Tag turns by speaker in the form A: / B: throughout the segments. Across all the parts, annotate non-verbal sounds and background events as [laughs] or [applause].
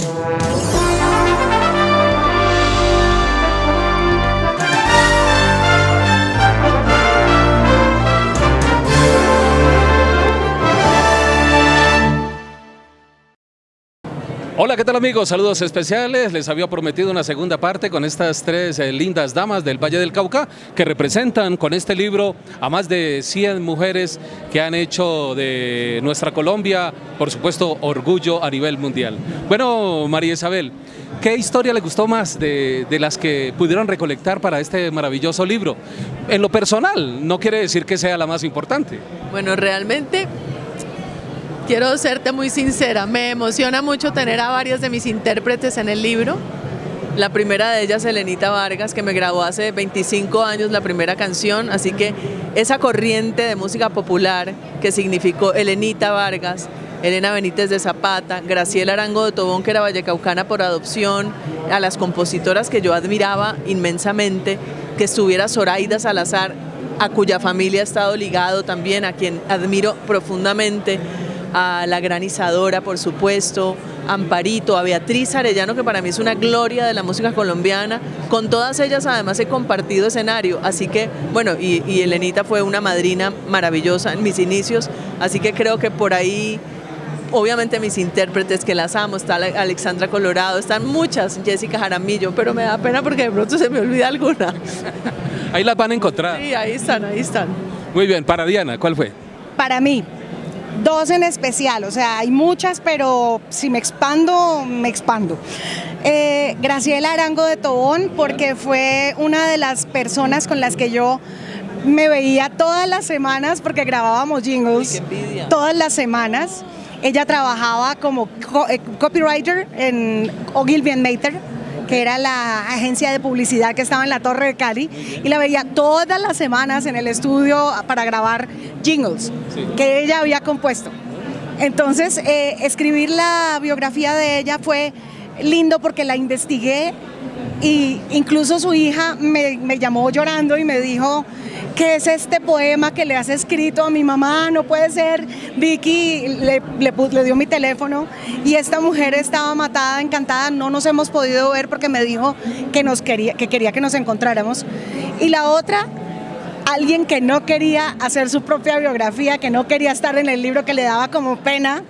A: Música ¿qué tal amigos? Saludos especiales. Les había prometido una segunda parte con estas tres eh, lindas damas del Valle del Cauca que representan con este libro a más de 100 mujeres que han hecho de nuestra Colombia, por supuesto, orgullo a nivel mundial. Bueno, María Isabel, ¿qué historia le gustó más de, de las que pudieron recolectar para este maravilloso libro? En lo personal, no quiere decir que sea la más importante.
B: Bueno, realmente quiero serte muy sincera, me emociona mucho tener a varios de mis intérpretes en el libro. La primera de ellas, Elenita Vargas, que me grabó hace 25 años la primera canción, así que esa corriente de música popular que significó Elenita Vargas, Elena Benítez de Zapata, Graciela Arango de Tobón, que era vallecaucana por adopción, a las compositoras que yo admiraba inmensamente, que estuviera Zoraida Salazar, a cuya familia he estado ligado también, a quien admiro profundamente, a la granizadora, por supuesto, Amparito, a Beatriz Arellano, que para mí es una gloria de la música colombiana. Con todas ellas además he compartido escenario, así que, bueno, y, y Elenita fue una madrina maravillosa en mis inicios, así que creo que por ahí obviamente mis intérpretes que las amo, está Alexandra Colorado, están muchas, Jessica Jaramillo, pero me da pena porque de pronto se me olvida alguna.
A: Ahí las van a encontrar.
B: Sí, ahí están, ahí están.
A: Muy bien, para Diana, ¿cuál fue?
C: Para mí, dos en especial, o sea, hay muchas, pero si me expando, me expando. Eh, Graciela Arango de Tobón, porque fue una de las personas con las que yo me veía todas las semanas, porque grabábamos jingles todas las semanas. Ella trabajaba como eh, copywriter en Ogilvy Mater, que era la agencia de publicidad que estaba en la Torre de Cali, y la veía todas las semanas en el estudio para grabar jingles que ella había compuesto. Entonces, eh, escribir la biografía de ella fue lindo porque la investigué y incluso su hija me, me, llamó llorando y me dijo, ¿qué es este poema que le has escrito a mi mamá? No puede ser. Vicky le, le, dio mi teléfono y esta mujer estaba matada, encantada, no nos hemos podido ver porque me dijo que, nos quería, que quería que nos encontráramos. Y la otra, alguien que no quería hacer su propia biografía, que no quería estar en el libro, que le daba como pena,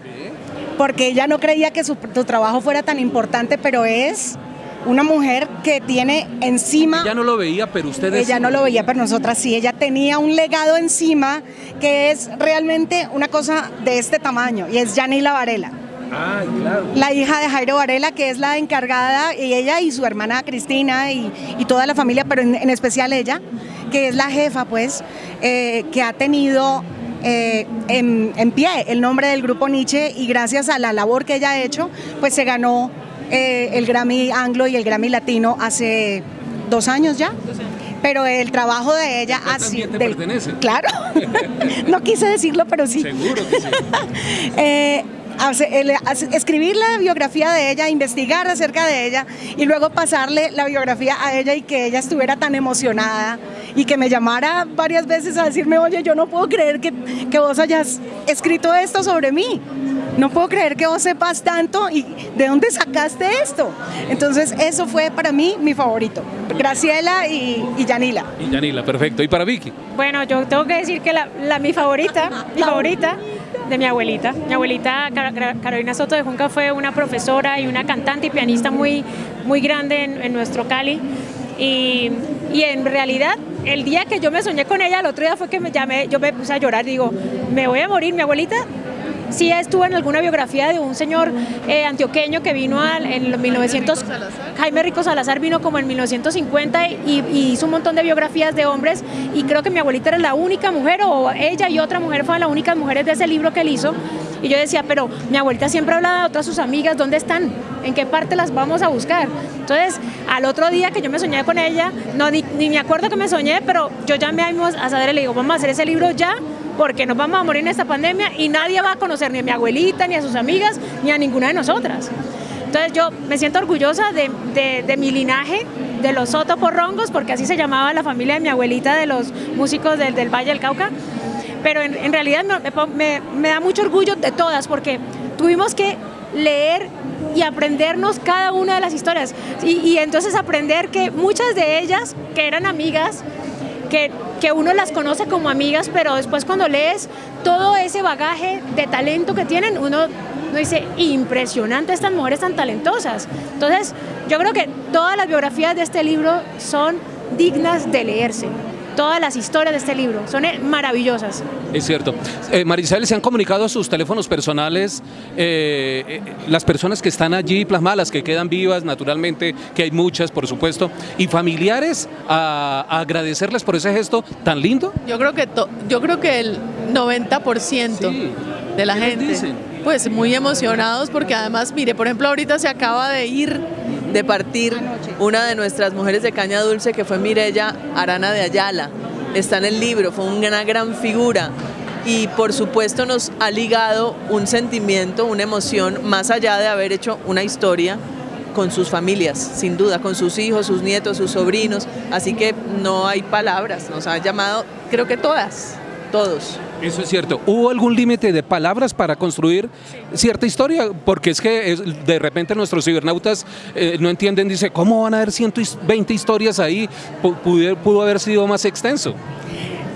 C: porque ella no creía que su trabajo fuera tan importante, pero es una mujer que tiene encima...
A: Ella no lo veía, pero ustedes...
C: Ella no lo veía, pero nosotras sí. Ella tenía un legado encima que es realmente una cosa de este tamaño, y es Yanila Varela.
A: Ah, claro.
C: La hija de Jairo Varela, que es la encargada, y ella y su hermana Cristina y, y toda la familia, pero en, en, especial ella, que es la jefa, pues, eh, que ha tenido eh, en, en, pie el nombre del grupo Nietzsche y gracias a la labor que ella ha hecho, pues se ganó eh, el Grammy Anglo y el Grammy Latino hace dos años ya. Pero el trabajo de ella
A: ha sido. te pertenece?
C: Claro, [laughs] no quise decirlo, pero sí.
A: Seguro que sí. [laughs]
C: eh, escribir la biografía de ella, investigar acerca de ella y luego pasarle la biografía a ella y que ella estuviera tan emocionada y que me llamara varias veces a decirme, oye, yo no puedo creer que, que vos hayas escrito esto sobre mí. No puedo creer que vos sepas tanto y de dónde sacaste esto. Entonces eso fue para mí mi favorito. Graciela y, y Yanila.
A: Y Yanila, perfecto. ¿Y para Vicky?
D: Bueno, yo tengo que decir que la, la mi favorita, [laughs] mi favorita de mi abuelita. Mi abuelita Carolina Soto de Junca fue una profesora y una cantante y pianista muy, muy grande en, en nuestro Cali. Y, y, en realidad el día que yo me soñé con ella, el otro día fue que me llamé, yo me puse a llorar, digo, me voy a morir, mi abuelita sí estuvo en alguna biografía de un señor eh, antioqueño que vino al, en los 1900, Jaime Rico Salazar vino como en 1950 y, y, hizo un montón de biografías de hombres y creo que mi abuelita era la única mujer o ella y otra mujer fueron las únicas mujeres de ese libro que él hizo y yo decía, pero mi abuelita siempre hablaba de otras sus amigas, ¿dónde están? ¿En qué parte las vamos a buscar? Entonces, al otro día que yo me soñé con ella, no, ni, ni me acuerdo que me soñé, pero yo llamé a Sader y le digo, vamos a hacer ese libro ya, porque nos vamos a morir en esta pandemia y nadie va a conocer ni a mi abuelita, ni a sus amigas, ni a ninguna de nosotras. Entonces yo me siento orgullosa de, mi linaje, de los Soto Porrongos, porque así se llamaba la familia de mi abuelita, de los músicos del, Valle del Cauca, pero en, realidad me, me, da mucho orgullo de todas, porque tuvimos que leer y aprendernos cada una de las historias. Y entonces aprender que muchas de ellas, que eran amigas, que, uno las conoce como amigas, pero después cuando lees todo ese bagaje de talento que tienen, uno, uno dice, impresionante estas mujeres tan talentosas. Entonces, yo creo que todas las biografías de este libro son dignas de leerse todas las historias de este libro, son eh, maravillosas.
A: Es cierto. Eh, Marisabel, ¿se han comunicado sus teléfonos personales eh, eh, las personas que están allí plasmadas, las que quedan vivas, naturalmente, que hay muchas, por supuesto, y familiares a, a agradecerles por ese gesto tan lindo?
B: Yo creo que, yo creo que el 90% sí. de la gente, pues muy emocionados porque además, mire, por ejemplo, ahorita se acaba de ir de partir una de nuestras mujeres de caña dulce que fue Mirella Arana de Ayala. Está en el libro, fue una gran figura y por supuesto nos ha ligado un sentimiento, una emoción, más allá de haber hecho una historia con sus familias, sin duda, con sus hijos, sus nietos, sus sobrinos, así que no hay palabras, nos han llamado creo que todas, todos.
A: Eso es cierto. ¿Hubo algún límite de palabras para construir cierta historia? Porque es que de repente nuestros cibernautas eh, no entienden, dice, ¿cómo van a haber 120 historias ahí? Pudo, pudo haber sido más extenso.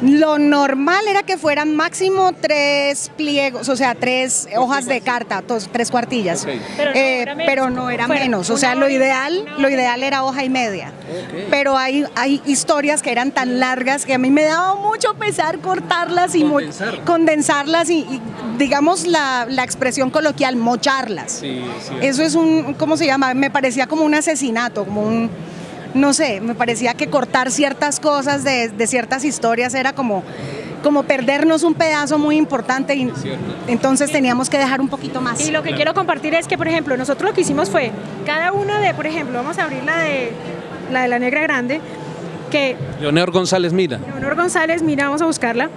C: Lo normal era que fueran máximo tres pliegos, o sea, tres hojas de carta, dos, tres cuartillas. Okay. Pero, no eh, pero, no era menos. O sea, lo ideal, lo ideal era hoja y media. Okay. Pero hay, hay historias que eran tan largas que a mí me daba mucho pesar cortarlas y Condensar. condensarlas y, y, digamos la, la, expresión coloquial, mocharlas. Sí, sí. Eso es un, ¿cómo se llama? Me parecía como un asesinato, como un no sé, me parecía que cortar ciertas cosas de, de ciertas historias era como, como perdernos un pedazo muy importante y entonces teníamos que dejar un poquito más.
D: Y lo que quiero compartir es que, por ejemplo, nosotros lo que hicimos fue, cada una de, por ejemplo, vamos a abrir la de la, de la negra grande, que...
A: Leonor González Mira.
D: Leonor González Mira, vamos a buscarla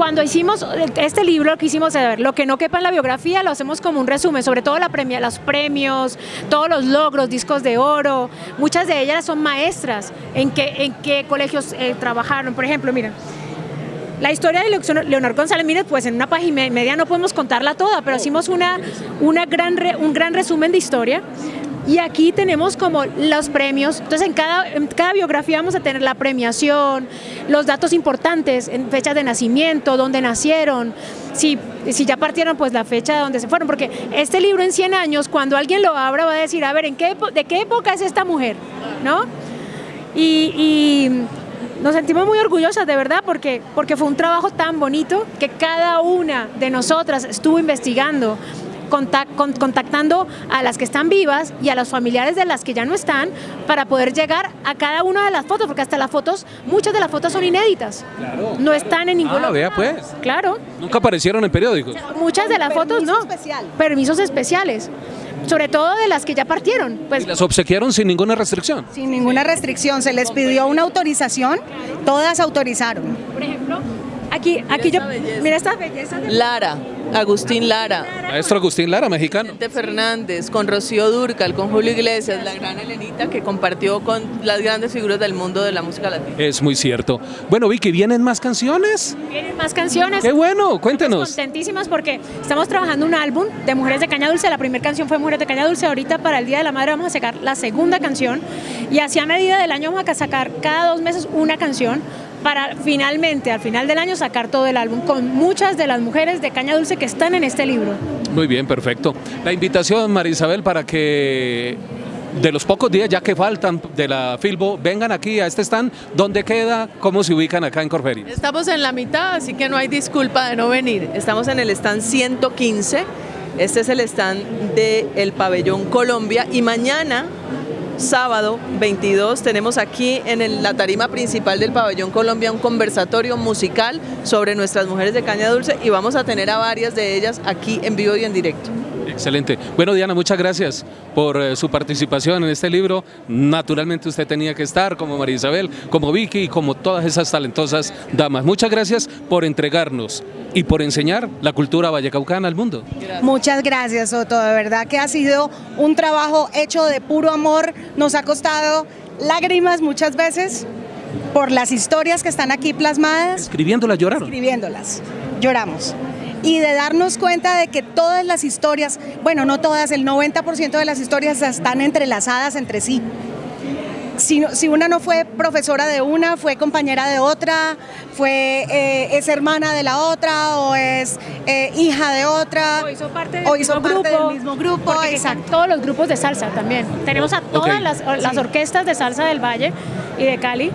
D: cuando hicimos este libro, lo que hicimos es ver lo que no quepa en la biografía, lo hacemos como un resumen, sobre todo la premia, los premios, todos los logros, discos de oro. Muchas de ellas son maestras en qué, en qué colegios eh, trabajaron. Por ejemplo, miren, la historia de Leonor González Mírez, pues en una página media no podemos contarla toda, pero hicimos una, una gran un gran resumen de historia. Y aquí tenemos como los premios, entonces en cada, cada biografía vamos a tener la premiación, los datos importantes, en fechas de nacimiento, dónde nacieron, si, si ya partieron pues la fecha de donde se fueron, porque este libro en 100 años, cuando alguien lo abra va a decir, a ver, ¿en qué, ¿de qué época es esta mujer? ¿No? Y, y nos sentimos muy orgullosas de verdad porque, porque fue un trabajo tan bonito que cada una de nosotras estuvo investigando, contact, con, contactando a las que están vivas y a los familiares de las que ya no están para poder llegar a cada una de las fotos, porque hasta las fotos, muchas de las fotos son inéditas.
A: Claro,
D: no están en ningún
A: ah, vea pues.
D: Claro.
A: Nunca aparecieron en periódicos.
D: Muchas de las fotos no.
C: Especial.
D: Permisos especiales sobre todo de las que ya partieron. Pues,
A: ¿Y las obsequiaron sin ninguna restricción?
C: Sin ninguna restricción, se les pidió una autorización, todas autorizaron.
D: Por ejemplo, aquí, aquí
B: mira
D: yo, mira estas bellezas. De...
B: Lara, Agustín Lara.
A: Maestro Agustín Lara, mexicano.
B: Vicente Fernández, con Rocío Durcal, con Julio Iglesias, la gran Elenita que compartió con las grandes figuras del mundo de la música latina.
A: Es muy cierto. Bueno, Vicky, ¿vienen más canciones?
D: Vienen más canciones.
A: Qué bueno, cuéntenos.
D: Estamos contentísimas porque estamos trabajando un álbum de Mujeres de Caña Dulce. La primera canción fue Mujeres de Caña Dulce. Ahorita para el Día de la Madre vamos a sacar la segunda canción. Y así a medida del año vamos a sacar cada dos meses una canción para finalmente, al final del año, sacar todo el álbum con muchas de las mujeres de Caña Dulce que están en este libro.
A: Muy bien, perfecto. La invitación, María Isabel, para que de los pocos días ya que faltan de la Filbo, vengan aquí a este stand. ¿Dónde queda? ¿Cómo se ubican acá en Corferias?
B: Estamos en la mitad, así que no hay disculpa de no venir. Estamos en el stand 115. Este es el stand del el Pabellón Colombia y mañana sábado 22 tenemos aquí en la tarima principal del Pabellón Colombia un conversatorio musical sobre nuestras mujeres de caña dulce y vamos a tener a varias de ellas aquí en vivo y en directo.
A: Excelente. Bueno, Diana, muchas gracias por eh, su participación en este libro. Naturalmente usted tenía que estar, como María Isabel, como Vicky y como todas esas talentosas damas. Muchas gracias por entregarnos y por enseñar la cultura vallecaucana al mundo.
C: Gracias. Muchas gracias, Soto. De verdad que ha sido un trabajo hecho de puro amor. Nos ha costado lágrimas muchas veces por las historias que están aquí plasmadas.
A: Escribiéndolas lloraron.
C: Escribiéndolas. Lloramos. Y de darnos cuenta de que todas las historias, bueno, no todas, el 90% de las historias están entrelazadas entre sí si, una no fue profesora de una, fue compañera de otra, fue, eh, es hermana de la otra o es eh, hija de otra.
D: O hizo parte del, mismo, grupo,
C: mismo grupo.
D: Exacto. Todos los grupos de salsa también. Tenemos a todas las, las orquestas de salsa del Valle y de Cali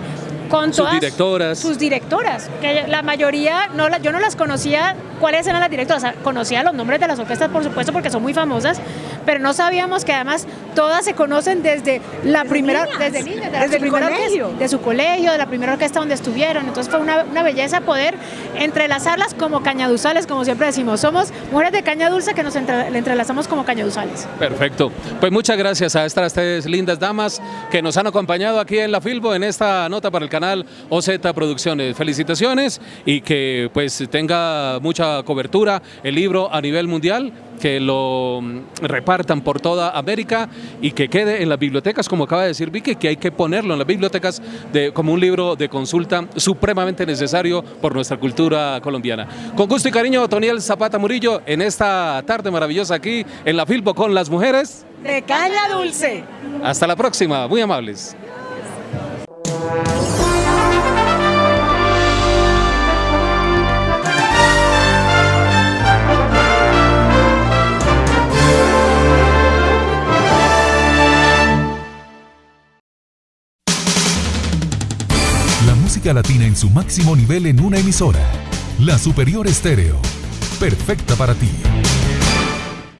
D: con
A: sus directoras.
D: Sus directoras, que la mayoría, no yo no las conocía cuáles eran las directoras, conocía los nombres de las orquestas por supuesto porque son muy famosas, pero no sabíamos que además todas se conocen desde la primera, desde niñas, desde, colegio. de su colegio, de la primera orquesta donde estuvieron, entonces fue una, belleza poder entrelazarlas como cañaduzales, como siempre decimos, somos mujeres de caña dulce que nos entrelazamos como cañaduzales.
A: Perfecto, pues muchas gracias a estas tres lindas damas que nos han acompañado aquí en la Filbo en esta nota para el canal OZ Producciones. Felicitaciones y que pues tenga mucha cobertura el libro a nivel mundial, que lo mm, repartan por toda América y que quede en las bibliotecas, como acaba de decir Vicky, que hay que ponerlo en las bibliotecas de, como un libro de consulta supremamente necesario por nuestra cultura colombiana. Con gusto y cariño, Toniel Zapata Murillo, en esta tarde maravillosa aquí en la Filbo con las mujeres
C: de Caña Dulce.
A: Hasta la próxima, muy amables.
E: Latina en su máximo nivel en una emisora. La Superior Estéreo. Perfecta para ti.